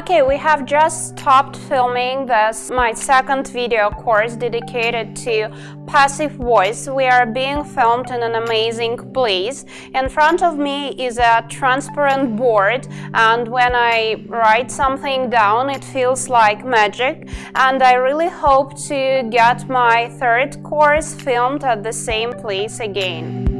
Okay, we have just stopped filming this, my second video course dedicated to passive voice. We are being filmed in an amazing place. In front of me is a transparent board and when I write something down it feels like magic and I really hope to get my third course filmed at the same place again.